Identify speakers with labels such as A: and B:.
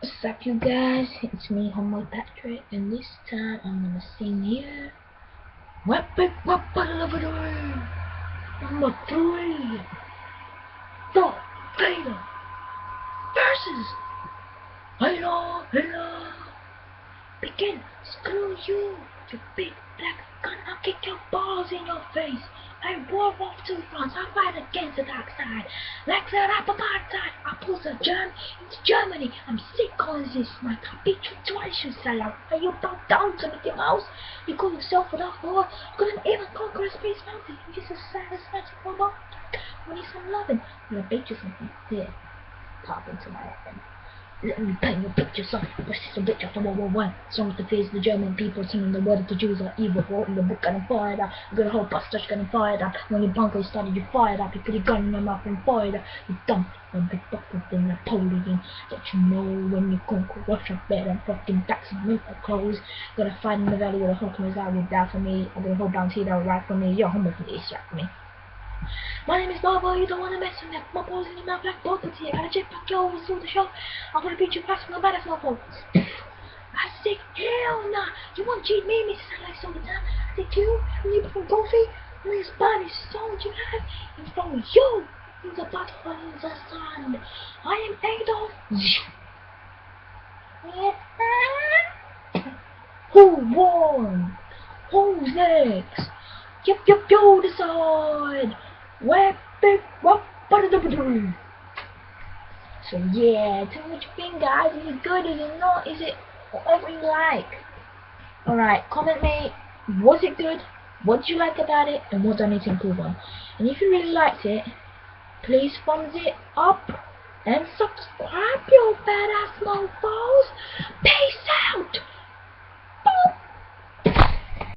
A: What's up you guys? It's me, Homo Patrick, and this time I'm gonna sing here. Weapon, weapon, three! Number three! Darth Vader versus Hello, hello! Begin! Screw you! You big black gun! I'll kick your balls in your face! I war off two fronts. I fight against the dark side. Like that apartheid. I pull the germ into Germany. I'm sick on this. I beat you twice, you sellout. Are you bow down to Mickey Mouse? You call yourself a whore. Couldn't even conquer a space mountain. You're just a saddest magic robot. We need some loving. I'm gonna bait you something. Here. Pop into my head. Let me paint your picture, son. This is a bitch after World War One. Songs to face the German people singing the word the Jews are evil. In the book getting fired up. Good hope busters getting fired up. When your bunker started, you fired up. You put a gun in your mouth and fired up. You dumb and big bucket than Napoleon. Don't you know when you conquer Russia better fucking taxi milk clothes? Gonna fight in the valley where the Hulkmans I will die for me. I'm gonna hold down here that will ride for me. You're homeless, you me. My name is Bobo, you don't wanna mess with me. My balls in your mouth like bullets here. Got a jetpack, yo, we saw the show. I'm gonna beat you fast from the battlefield. I said, hell nah. You wanna cheat me, Mrs. Alex all the time? I said, you, you from Goofy, my body sold you have, and from you, in the battle in the sun. I am Adolf. Who won? Who's next? Yep, yep, you decide. So yeah, tell me what you think guys. Is it good? Is it not? Is it whatever you like? Alright, comment me. Was it good? What did you like about it? And what do I need to improve on? And if you really liked it, please thumbs it up and subscribe, you badass mofos. Peace!